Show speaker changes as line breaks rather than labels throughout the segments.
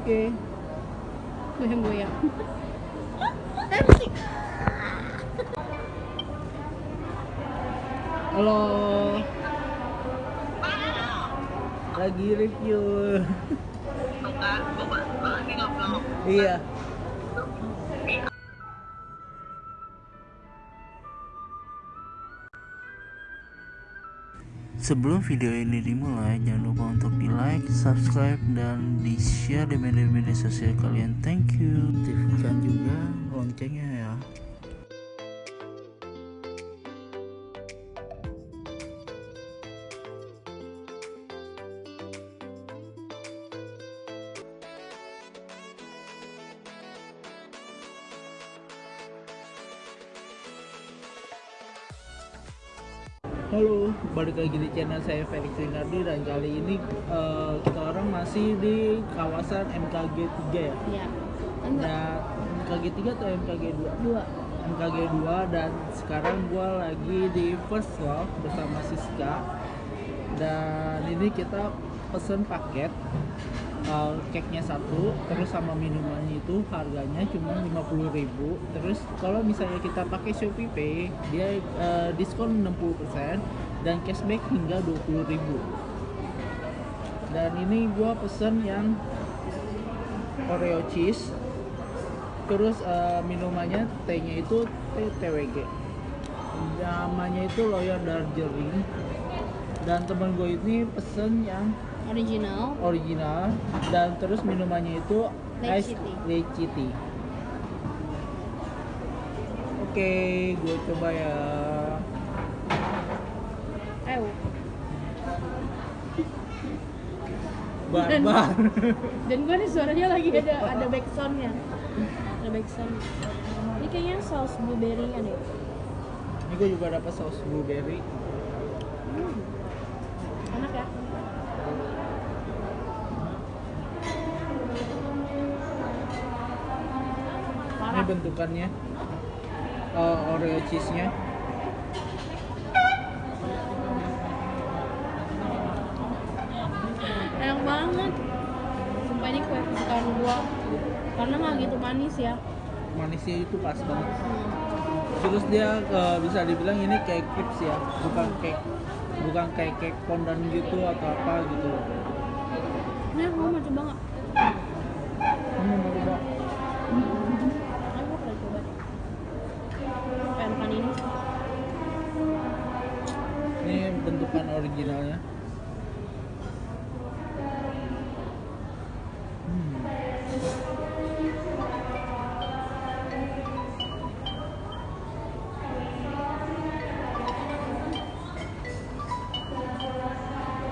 Oke.
Goyang-goyang.
Halo. Lagi review. Iya. Sebelum video ini dimulai, jangan lupa untuk subscribe, dan di share di media-media sosial kalian. Thank you. Aktifkan juga loncengnya ya. Halo, balik lagi di channel saya Felix Rinardi dan kali ini eh, kita orang masih di kawasan MKG 3 ya.
Iya.
Nah, MKG 3 atau MKG 2?
Dua.
MKG 2 dan sekarang gua lagi di First Love bersama Siska dan ini kita pesen paket uh, cake-nya satu terus sama minumannya itu harganya cuma 50.000 terus kalau misalnya kita pakai Shopee Pay dia uh, diskon 60% dan cashback hingga 20.000 dan ini gua pesen yang Oreo cheese terus eh, minumannya tehnya itu teh TWG namanya itu Loyal Darjeeling dan temen gue ini pesen yang
Original.
original dan terus minumannya itu ice lychee tea. Oke, gue coba ya.
Ayo.
Barbar.
Dan gue nih suaranya lagi ada ada backsoundnya. Ada backsound. Ini kayaknya saus blueberry-nya deh.
Ini gue juga dapat saus blueberry.
Hmm. Enak ya?
Ini
Parah.
Bentukannya eh, Oreo cheese-nya.
Enak banget. Sumpah ini kue kesukaan gua. Karena nggak gitu manis ya.
Manisnya itu pas banget. Terus dia eh, bisa dibilang ini kayak chips ya, bukan cake bukan kayak cake fondant gitu atau apa gitu.
Ini aku mau coba nggak?
Hmm, mau coba. Originalnya. Hmm.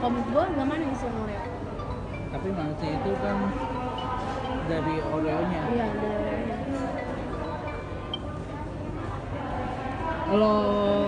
Kalau manis yang Oreo.
Tapi manisnya itu kan dari Oreo-nya.
Iya, ada Oreo-nya.
Halo.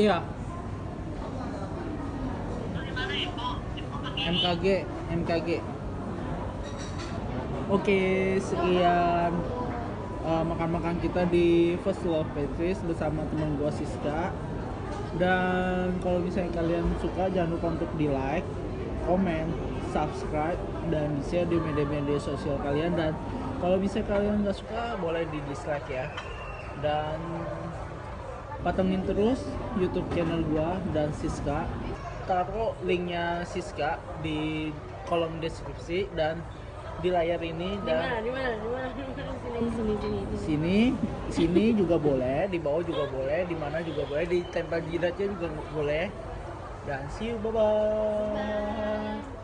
Iya. MKG, MKG. Oke, sekian uh, makan-makan kita di First Love Petris bersama teman gua Siska. Dan kalau misalnya kalian suka jangan lupa untuk di like, komen, subscribe dan di share di media-media sosial kalian dan kalau misalnya kalian nggak suka boleh di dislike ya. Dan patengin terus YouTube channel gua dan Siska. Taruh linknya Siska di kolom deskripsi dan di layar ini
Di
dan
mana? Di mana? Di mana? Sini, sini, sini. sini.
sini sini juga boleh di bawah juga boleh di mana juga boleh di tempel jidatnya juga boleh dan see you bye bye